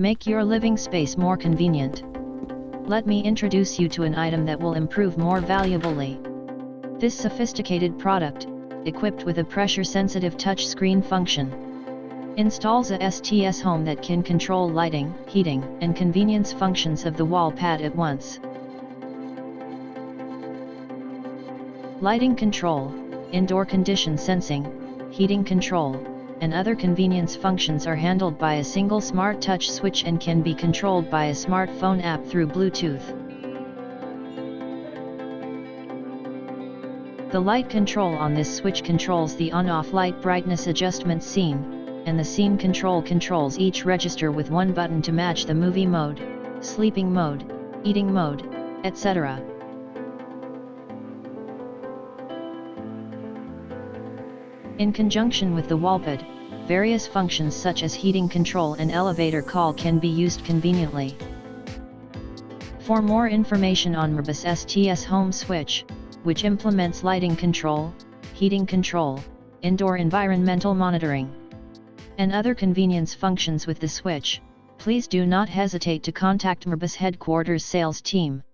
Make your living space more convenient. Let me introduce you to an item that will improve more valuably. This sophisticated product, equipped with a pressure-sensitive touchscreen function, installs a STS home that can control lighting, heating, and convenience functions of the wall pad at once. Lighting control, indoor condition sensing, heating control, and other convenience functions are handled by a single smart touch switch and can be controlled by a smartphone app through Bluetooth. The light control on this switch controls the on-off light brightness adjustment scene, and the scene control controls each register with one button to match the movie mode, sleeping mode, eating mode, etc. In conjunction with the wallpad, various functions such as heating control and elevator call can be used conveniently. For more information on Merbus STS Home Switch, which implements lighting control, heating control, indoor environmental monitoring, and other convenience functions with the switch, please do not hesitate to contact Merbus headquarters sales team.